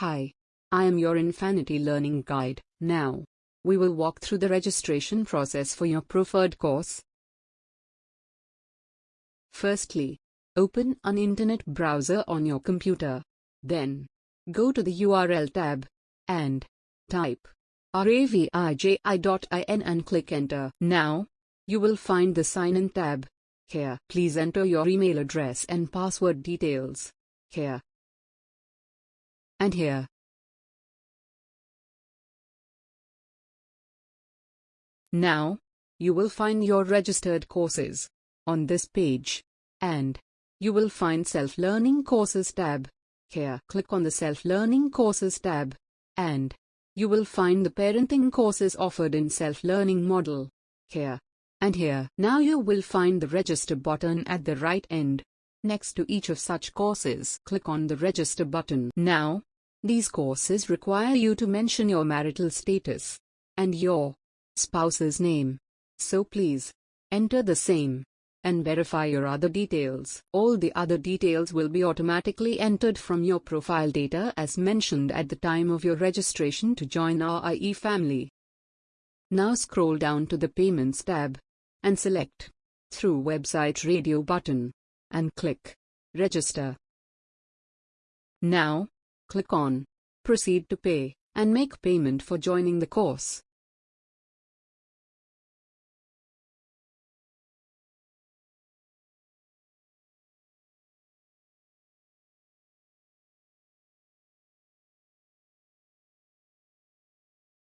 Hi. I am your Infinity Learning Guide. Now, we will walk through the registration process for your preferred course. Firstly, open an internet browser on your computer. Then, go to the URL tab and type raviji.in and click enter. Now, you will find the sign in tab. Here, please enter your email address and password details. Here and here. Now, you will find your registered courses on this page and you will find Self-Learning Courses tab. Here, click on the Self-Learning Courses tab and you will find the parenting courses offered in self-learning model. Here and here. Now you will find the register button at the right end. Next to each of such courses, click on the register button. Now, these courses require you to mention your marital status and your spouse's name. So please enter the same and verify your other details. All the other details will be automatically entered from your profile data as mentioned at the time of your registration to join our IE family. Now scroll down to the Payments tab and select Through Website Radio button and click Register. Now, Click on Proceed to pay and make payment for joining the course.